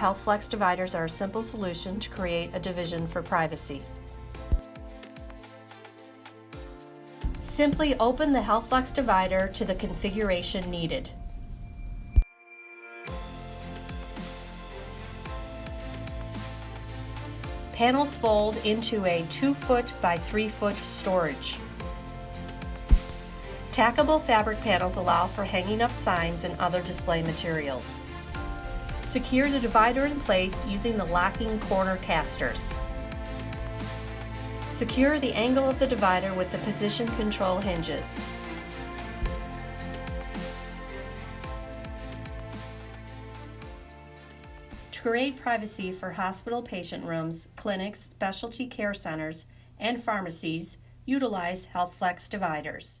HealthFlex dividers are a simple solution to create a division for privacy. Simply open the HealthFlex divider to the configuration needed. Panels fold into a 2 foot by 3 foot storage. Tackable fabric panels allow for hanging up signs and other display materials. Secure the divider in place using the locking corner casters. Secure the angle of the divider with the position control hinges. To create privacy for hospital patient rooms, clinics, specialty care centers, and pharmacies, utilize HealthFlex dividers.